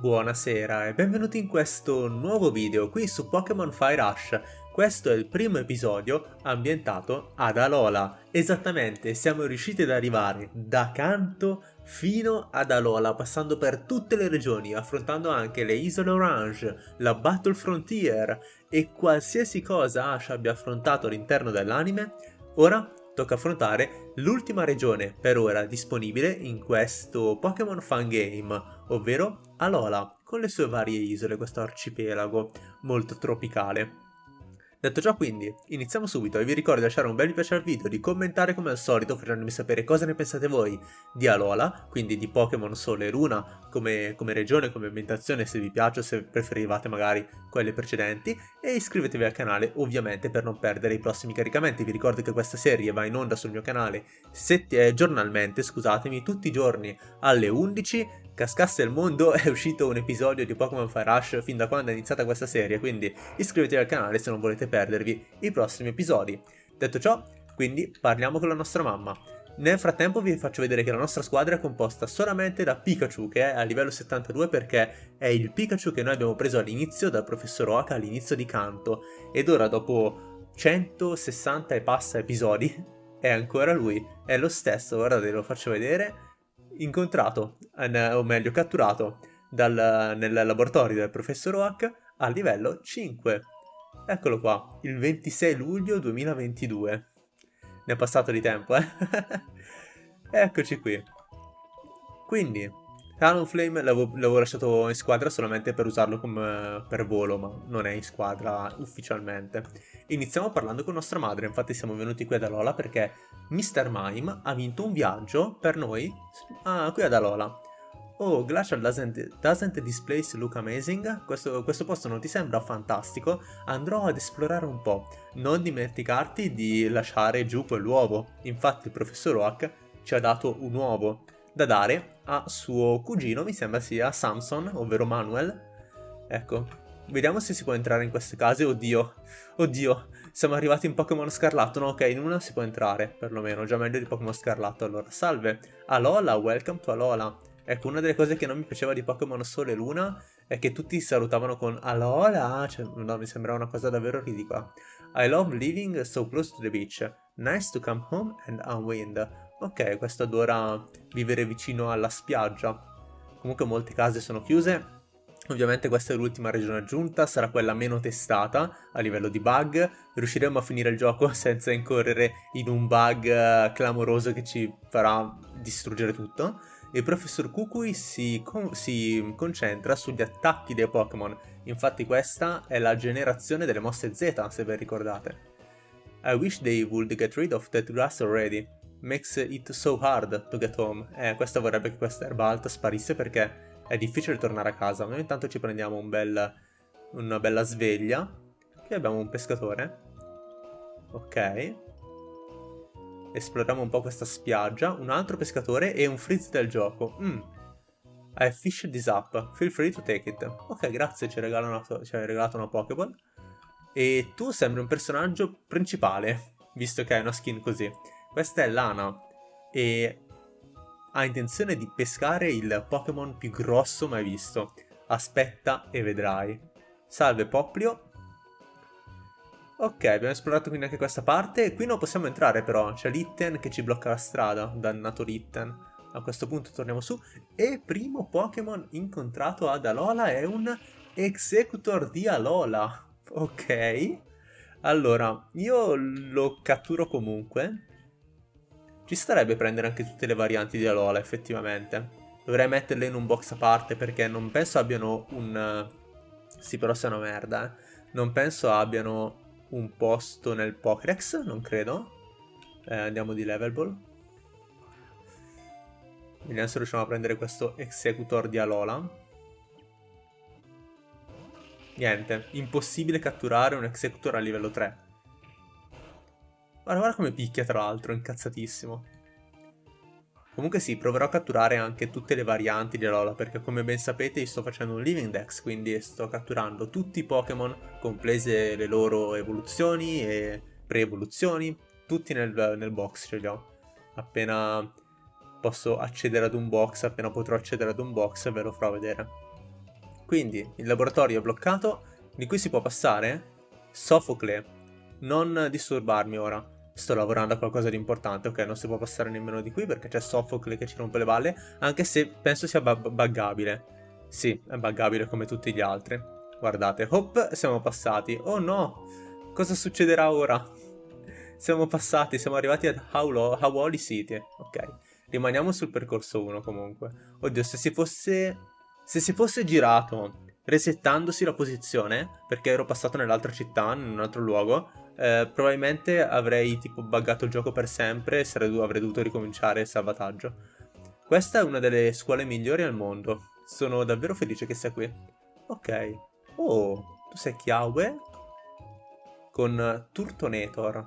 Buonasera e benvenuti in questo nuovo video qui su Pokémon Fire Rush. Questo è il primo episodio ambientato ad Alola. Esattamente, siamo riusciti ad arrivare da Kanto fino ad Alola, passando per tutte le regioni, affrontando anche le Isole Orange, la Battle Frontier e qualsiasi cosa Ash abbia affrontato all'interno dell'anime. Ora tocca affrontare l'ultima regione per ora disponibile in questo Pokémon Fun Game, ovvero Alola, con le sue varie isole, questo arcipelago molto tropicale. Detto ciò quindi, iniziamo subito e vi ricordo di lasciare un bel mi piace al video, di commentare come al solito facendomi sapere cosa ne pensate voi di Alola, quindi di Pokémon Sole e Luna come, come regione, come ambientazione, se vi piace o se preferivate magari quelle precedenti e iscrivetevi al canale ovviamente per non perdere i prossimi caricamenti. Vi ricordo che questa serie va in onda sul mio canale eh, giornalmente, scusatemi, tutti i giorni alle 11 cascasse il mondo è uscito un episodio di Pokémon Fire Rush fin da quando è iniziata questa serie, quindi iscrivetevi al canale se non volete perdervi i prossimi episodi. Detto ciò, quindi parliamo con la nostra mamma. Nel frattempo vi faccio vedere che la nostra squadra è composta solamente da Pikachu, che è a livello 72 perché è il Pikachu che noi abbiamo preso all'inizio dal professor Oaka all'inizio di Kanto, ed ora dopo 160 e passa episodi è ancora lui, è lo stesso, guardate, lo faccio vedere incontrato, eh, o meglio catturato, dal, nel laboratorio del professor Oak a livello 5. Eccolo qua, il 26 luglio 2022. Ne è passato di tempo, eh? Eccoci qui. Quindi, Talonflame l'avevo lasciato in squadra solamente per usarlo come per volo, ma non è in squadra ufficialmente. Iniziamo parlando con nostra madre, infatti siamo venuti qui ad Alola perché Mr. Mime ha vinto un viaggio per noi ah, qui ad Alola. Oh, Glacial doesn't, doesn't this place look amazing? Questo, questo, posto non ti sembra fantastico? Andrò ad esplorare un po'. Non dimenticarti di lasciare giù quell'uovo. Infatti il professor Oak ci ha dato un uovo da dare a suo cugino, mi sembra sia Samson, ovvero Manuel. Ecco, vediamo se si può entrare in queste case. Oddio, oddio, siamo arrivati in Pokémon Scarlatto. No, ok, in una si può entrare, perlomeno, già meglio di Pokémon Scarlatto. Allora, salve, Alola, welcome to Alola. Ecco, una delle cose che non mi piaceva di Pokémon Sole e Luna è che tutti salutavano con Alola, cioè, no, mi sembrava una cosa davvero ridicola. I love living so close to the beach. Nice to come home and unwind. Ok, questo adora vivere vicino alla spiaggia. Comunque molte case sono chiuse. Ovviamente questa è l'ultima regione aggiunta, sarà quella meno testata a livello di bug. Riusciremo a finire il gioco senza incorrere in un bug eh, clamoroso che ci farà distruggere tutto. Il professor Kukui si, con si concentra sugli attacchi dei Pokémon. Infatti questa è la generazione delle mosse Z, se ben ricordate. I wish they would get rid of that grass already makes it so hard to get home. Eh, questa vorrebbe che questa erba alta sparisse perché è difficile tornare a casa. Noi intanto ci prendiamo un bel, una bella sveglia. Qui abbiamo un pescatore. Ok. Esploriamo un po' questa spiaggia. Un altro pescatore e un freeze del gioco. Mm. I fish this up. Feel free to take it. Ok, grazie, ci, ci hai regalato una Pokéball. E tu sembri un personaggio principale, visto che hai una skin così. Questa è Lana e ha intenzione di pescare il Pokémon più grosso mai visto. Aspetta e vedrai. Salve Poplio. Ok, abbiamo esplorato quindi anche questa parte. Qui non possiamo entrare però, c'è Litten che ci blocca la strada. Dannato Litten. A questo punto torniamo su. E primo Pokémon incontrato ad Alola è un Executor di Alola. Ok. Allora, io lo catturo comunque ci starebbe prendere anche tutte le varianti di Alola, effettivamente. Dovrei metterle in un box a parte perché non penso abbiano un... Sì, però sei una merda, eh. Non penso abbiano un posto nel Pokédex, non credo. Eh, andiamo di level ball. Vediamo se riusciamo a prendere questo Executor di Alola. Niente, impossibile catturare un Executor a livello 3. Guarda, guarda come picchia tra l'altro, incazzatissimo. Comunque sì, proverò a catturare anche tutte le varianti di Alola, perché come ben sapete io sto facendo un Living Dex, quindi sto catturando tutti i Pokémon, comprese le loro evoluzioni e pre-evoluzioni, tutti nel, nel box ce li ho. Appena posso accedere ad un box, appena potrò accedere ad un box ve lo farò vedere. Quindi, il laboratorio è bloccato, di cui si può passare? Sofocle, non disturbarmi ora. Sto lavorando a qualcosa di importante, ok? Non si può passare nemmeno di qui perché c'è Sofocle che ci rompe le balle, anche se penso sia buggabile. Sì, è buggabile come tutti gli altri. Guardate, hop, siamo passati. Oh no! Cosa succederà ora? Siamo passati, siamo arrivati ad Hawley City. Ok, rimaniamo sul percorso 1 comunque. Oddio, se si fosse... Se si fosse girato resettandosi la posizione, perché ero passato nell'altra città, in un altro luogo, eh, probabilmente avrei tipo buggato il gioco per sempre e avrei dovuto ricominciare il salvataggio. Questa è una delle scuole migliori al mondo. Sono davvero felice che sia qui. Ok. Oh, tu sei Chiaue? Con Turtonator.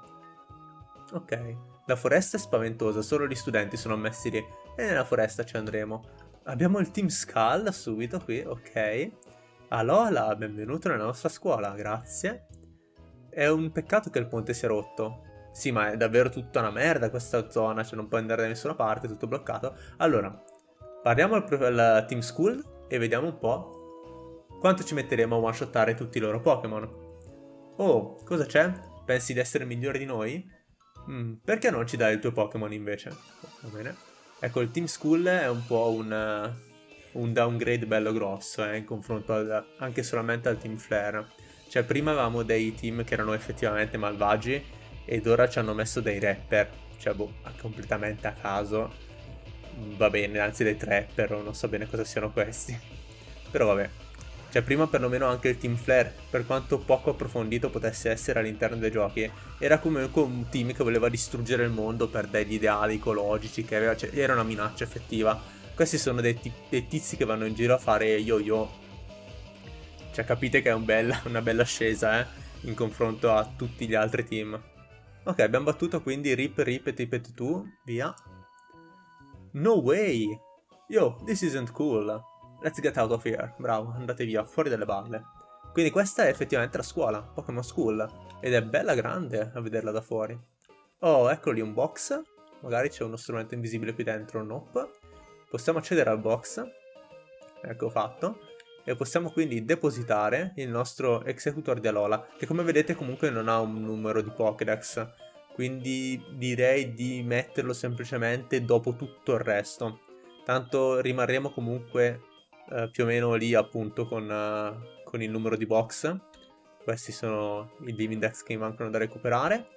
Ok. La foresta è spaventosa, solo gli studenti sono ammessi lì. E nella foresta ci andremo. Abbiamo il Team Skull subito qui, ok. Alola, benvenuto nella nostra scuola, grazie. È un peccato che il ponte sia rotto. Sì, ma è davvero tutta una merda questa zona, cioè non puoi andare da nessuna parte, è tutto bloccato. Allora, parliamo al, al Team School e vediamo un po' quanto ci metteremo a one-shottare tutti i loro Pokémon. Oh, cosa c'è? Pensi di essere migliore di noi? Mm, perché non ci dai il tuo Pokémon invece? Va bene. Ecco, il Team School è un po' un un downgrade bello grosso eh, in confronto al, anche solamente al team Flare. Cioè prima avevamo dei team che erano effettivamente malvagi ed ora ci hanno messo dei rapper, cioè boh, completamente a caso. Va bene, anzi dei trapper, non so bene cosa siano questi. Però vabbè. Cioè prima perlomeno anche il team Flare, per quanto poco approfondito potesse essere all'interno dei giochi, era comunque un team che voleva distruggere il mondo per degli ideali ecologici, che aveva, cioè, era una minaccia effettiva questi sono dei, dei tizi che vanno in giro a fare yo-yo. Cioè capite che è un bella, una bella ascesa, eh? In confronto a tutti gli altri team. Ok, abbiamo battuto quindi Rip, Rip Tippet 2. Via. No way! Yo, this isn't cool. Let's get out of here. Bravo, andate via, fuori dalle balle. Quindi questa è effettivamente la scuola, Pokémon School. Ed è bella grande a vederla da fuori. Oh, ecco lì un box. Magari c'è uno strumento invisibile qui dentro. Nope. Possiamo accedere al box, ecco fatto, e possiamo quindi depositare il nostro Executor di Alola, che come vedete comunque non ha un numero di Pokédex, quindi direi di metterlo semplicemente dopo tutto il resto. Tanto rimarremo comunque eh, più o meno lì appunto con, uh, con, il numero di box. Questi sono i Divindex che mi mancano da recuperare.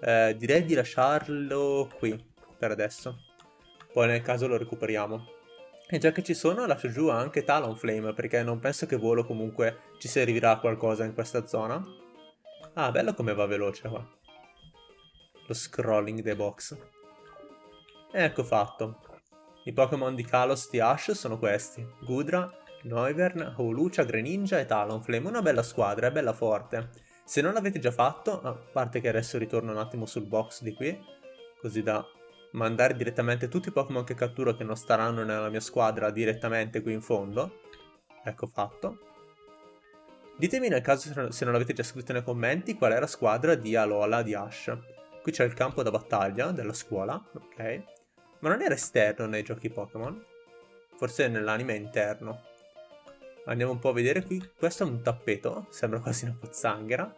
Eh, direi di lasciarlo qui per adesso poi nel caso lo recuperiamo. E già che ci sono lascio giù anche Talonflame perché non penso che volo comunque ci servirà qualcosa in questa zona. Ah, bello come va veloce qua. Lo scrolling dei box. Ecco fatto. I Pokémon di Kalos di Ash sono questi. Gudra, Noivern, Howlucha, Greninja e Talonflame. Una bella squadra, è bella forte. Se non l'avete già fatto, a parte che adesso ritorno un attimo sul box di qui, così da mandare direttamente tutti i Pokémon che catturo che non staranno nella mia squadra direttamente qui in fondo. Ecco fatto. Ditemi nel caso se non l'avete già scritto nei commenti qual è la squadra di Alola di Ash. Qui c'è il campo da battaglia della scuola, ok. Ma non era esterno nei giochi Pokémon? Forse nell'anime interno. Andiamo un po' a vedere qui. Questo è un tappeto, sembra quasi una pozzanghera.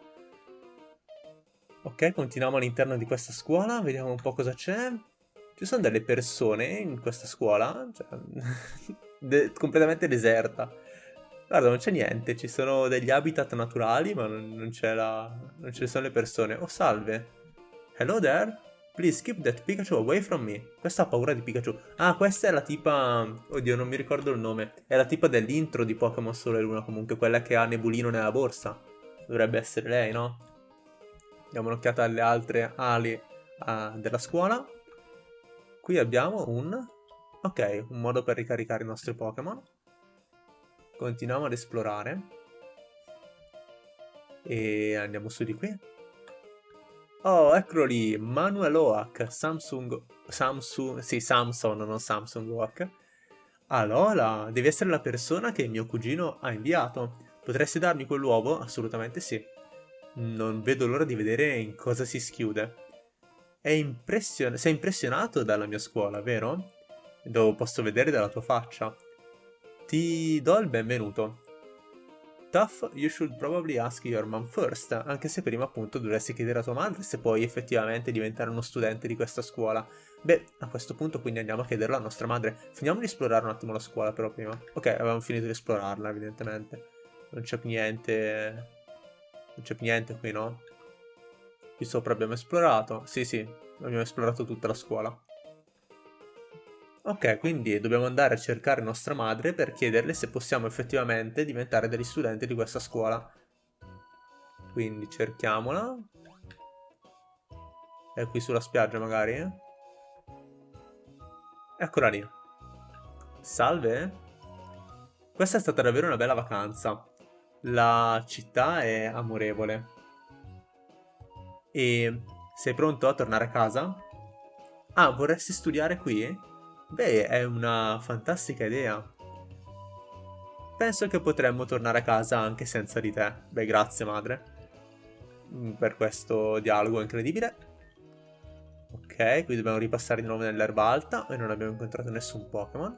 Ok, continuiamo all'interno di questa scuola, vediamo un po' cosa c'è. Ci sono delle persone in questa scuola, cioè, de completamente deserta. Guarda, non c'è niente, ci sono degli habitat naturali, ma non, non, la... non ne sono le persone. Oh, salve. Hello there. Please keep that Pikachu away from me. Questa ha paura di Pikachu. Ah, questa è la tipa... Oddio, non mi ricordo il nome. È la tipa dell'intro di Pokémon Sole Luna, comunque, quella che ha Nebulino nella borsa. Dovrebbe essere lei, no? Diamo un'occhiata alle altre ali uh, della scuola. Qui abbiamo un... Ok, un modo per ricaricare i nostri Pokémon. Continuiamo ad esplorare. E andiamo su di qui. Oh, eccolo lì, Manuel Oak, Samsung... Samsung... Sì, Samsung, non Samsung Oak. Allora, devi essere la persona che mio cugino ha inviato. Potresti darmi quell'uovo? Assolutamente sì. Non vedo l'ora di vedere in cosa si schiude. Impression sei impressionato dalla mia scuola, vero? Lo posso vedere dalla tua faccia. Ti do il benvenuto. tough, you should probably ask your mom first, anche se prima appunto dovresti chiedere a tua madre se puoi effettivamente diventare uno studente di questa scuola. Beh, a questo punto quindi andiamo a chiederlo alla nostra madre. Finiamo di esplorare un attimo la scuola però prima. Ok, avevamo finito di esplorarla evidentemente. Non c'è più niente... Non c'è più niente qui, no? Qui sopra abbiamo esplorato. Sì, sì, abbiamo esplorato tutta la scuola. Ok, quindi dobbiamo andare a cercare nostra madre per chiederle se possiamo effettivamente diventare degli studenti di questa scuola. Quindi cerchiamola. È qui sulla spiaggia magari? Eccola lì. Salve. Questa è stata davvero una bella vacanza. La città è amorevole. E sei pronto a tornare a casa? Ah, vorresti studiare qui? Beh, è una fantastica idea. Penso che potremmo tornare a casa anche senza di te. Beh, grazie madre. Mm, per questo dialogo incredibile. Ok, qui dobbiamo ripassare di nuovo nell'erba alta e non abbiamo incontrato nessun Pokémon.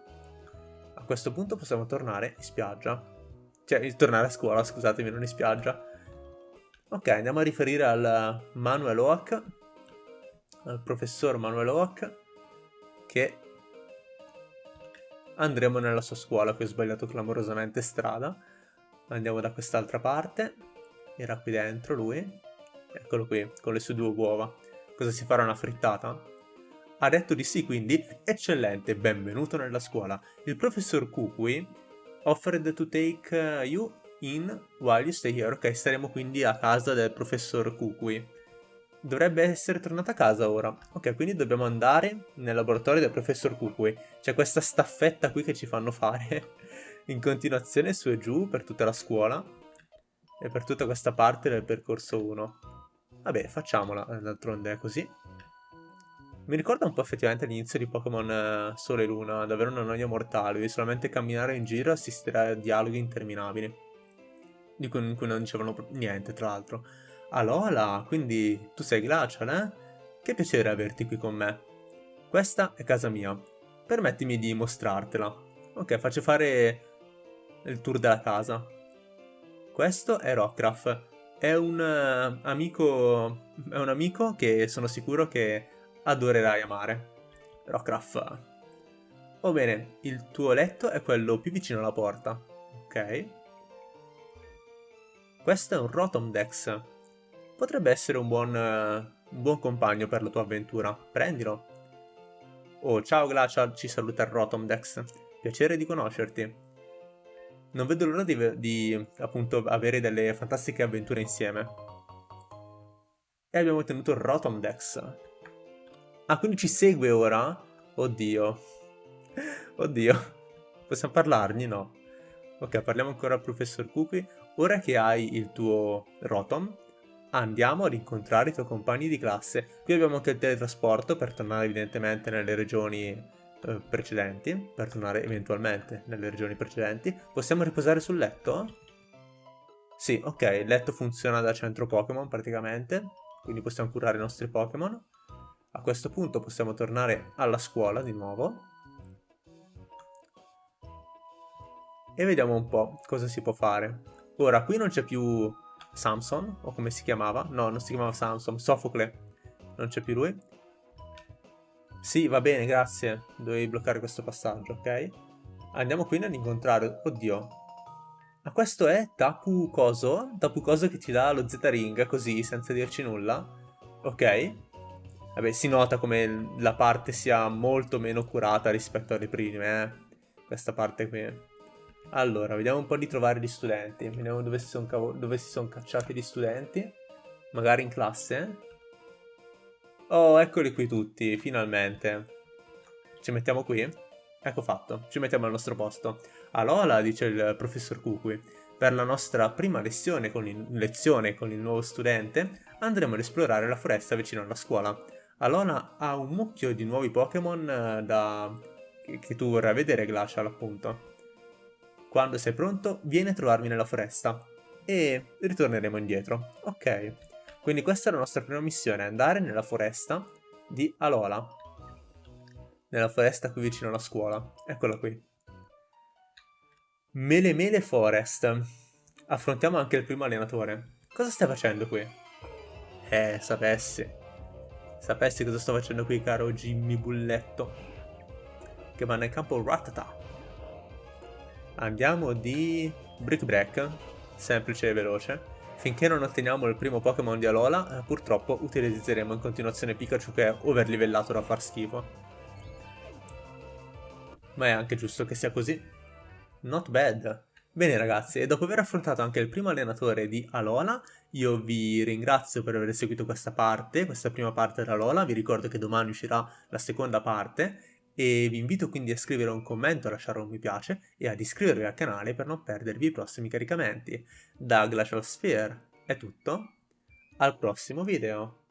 A questo punto possiamo tornare in spiaggia. Cioè, tornare a scuola, scusatemi, non in spiaggia. Ok, andiamo a riferire al Manuel Oak, al professor Manuel Oak, che andremo nella sua scuola, qui ho sbagliato clamorosamente strada. Andiamo da quest'altra parte. Era qui dentro lui. Eccolo qui, con le sue due uova. Cosa si farà una frittata? Ha detto di sì, quindi eccellente, benvenuto nella scuola. Il professor Kukui offered to take uh, you in while you stay here. Ok, staremo quindi a casa del professor Kukui. Dovrebbe essere tornata a casa ora. Ok, quindi dobbiamo andare nel laboratorio del professor Kukui. C'è questa staffetta qui che ci fanno fare in continuazione su e giù per tutta la scuola. E per tutta questa parte del percorso 1. Vabbè, facciamola, d'altronde è così. Mi ricorda un po' effettivamente l'inizio di Pokémon eh, Sole e Luna, davvero una noia mortale, devi solamente camminare in giro e assistere a dialoghi interminabili. Di cui, in cui non dicevano niente, tra l'altro. Alola, quindi tu sei Glacial, eh? Che piacere averti qui con me. Questa è casa mia. Permettimi di mostrartela. Ok, faccio fare il tour della casa. Questo è Rockruff. È un uh, amico... È un amico che sono sicuro che adorerai amare. Rockruff. Oh bene, il tuo letto è quello più vicino alla porta. Ok. Questo è un Rotomdex potrebbe essere un buon, uh, un buon compagno per la tua avventura. Prendilo. Oh, ciao Glacial, ci saluta il Rotomdex. Piacere di conoscerti. Non vedo l'ora di, di, appunto, avere delle fantastiche avventure insieme. E abbiamo ottenuto il Rotomdex. Ah, quindi ci segue ora? Oddio. Oddio. Possiamo parlargli? No. Ok, parliamo ancora al professor Cookie. Ora che hai il tuo Rotom, andiamo a rincontrare i tuoi compagni di classe. Qui abbiamo anche il teletrasporto per tornare evidentemente nelle regioni eh, precedenti, per tornare eventualmente nelle regioni precedenti. Possiamo riposare sul letto? Sì, ok, il letto funziona da centro Pokémon praticamente, quindi possiamo curare i nostri Pokémon. A questo punto possiamo tornare alla scuola di nuovo. E vediamo un po' cosa si può fare. Ora, qui non c'è più Samson, o come si chiamava? No, non si chiamava Samson, Sofocle. Non c'è più lui. Sì, va bene, grazie. Dovevi bloccare questo passaggio, ok? Andiamo quindi ad incontrare... Oddio. Ma questo è Tapu Coso? Tapu Coso che ti dà lo Z-Ring, così, senza dirci nulla. Ok. Vabbè, si nota come la parte sia molto meno curata rispetto alle prime, eh. Questa parte qui. Allora, vediamo un po' di trovare gli studenti. Vediamo dove si sono, dove si sono cacciati gli studenti. Magari in classe. Oh, eccoli qui tutti, finalmente. Ci mettiamo qui? Ecco fatto, ci mettiamo al nostro posto. Alola, dice il professor Kukui. Per la nostra prima lezione con, il, lezione con il nuovo studente, andremo ad esplorare la foresta vicino alla scuola. Alola ha un mucchio di nuovi Pokémon eh, da... che tu vorrai vedere, Glacial, appunto. Quando sei pronto, vieni a trovarmi nella foresta. E ritorneremo indietro. Ok. Quindi questa è la nostra prima missione, andare nella foresta di Alola. Nella foresta qui vicino alla scuola. Eccola qui. Mele Mele Forest. affrontiamo anche il primo allenatore. Cosa stai facendo qui? Eh, sapessi. Sapessi cosa sto facendo qui, caro Jimmy Bulletto. Che va nel campo Ratata. Andiamo di Brick Break, semplice e veloce. Finché non otteniamo il primo Pokémon di Alola, eh, purtroppo utilizzeremo in continuazione Pikachu che è overlivellato da far schifo. Ma è anche giusto che sia così. Not bad. Bene ragazzi, e dopo aver affrontato anche il primo allenatore di Alola, io vi ringrazio per aver seguito questa parte, questa prima parte dell'Alola, vi ricordo che domani uscirà la seconda parte, e vi invito quindi a scrivere un commento, a lasciare un mi piace e ad iscrivervi al canale per non perdervi i prossimi caricamenti. Da Glacial Sphere è tutto, al prossimo video!